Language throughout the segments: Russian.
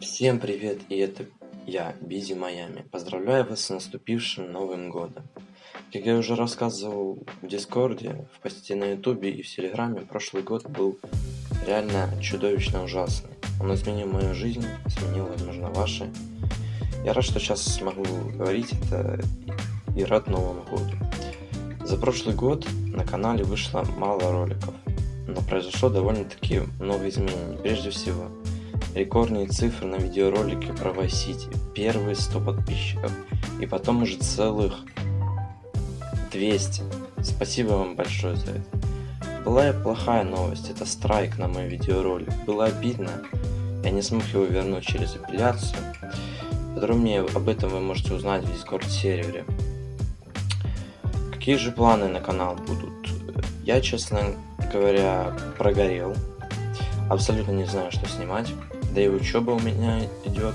Всем привет, и это я, Busy Miami. Поздравляю вас с наступившим Новым Годом. Как я уже рассказывал в Дискорде, в посте на Ютубе и в Телеграме, прошлый год был реально чудовищно ужасный. Он изменил мою жизнь, изменил, возможно, ваши. Я рад, что сейчас смогу говорить это и рад Новому Году. За прошлый год на канале вышло мало роликов, но произошло довольно-таки много изменений. Прежде всего, рекордные цифры на видеоролике про Vice первые 100 подписчиков, и потом уже целых 200. Спасибо вам большое за это. Была и плохая новость, это страйк на мой видеоролик. Было обидно, я не смог его вернуть через апелляцию. Подробнее об этом вы можете узнать в Discord сервере. Какие же планы на канал будут? Я, честно говоря, прогорел. Абсолютно не знаю, что снимать. Да и учеба у меня идет.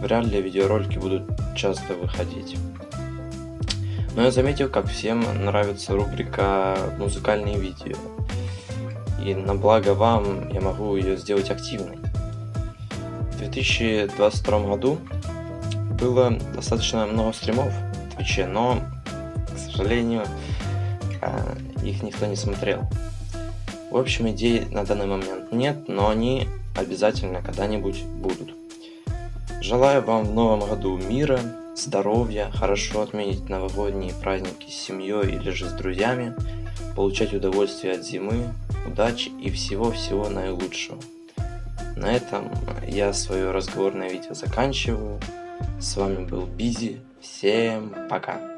Вряд ли видеоролики будут часто выходить. Но я заметил, как всем нравится рубрика «Музыкальные видео». И на благо вам я могу ее сделать активной. В 2022 году было достаточно много стримов в Твиче, но, к сожалению, а, их никто не смотрел. В общем, идей на данный момент нет, но они обязательно когда-нибудь будут. Желаю вам в новом году мира, здоровья, хорошо отметить новогодние праздники с семьей или же с друзьями, получать удовольствие от зимы, удачи и всего-всего наилучшего. На этом я свое разговорное видео заканчиваю. С вами был Бизи. Всем пока.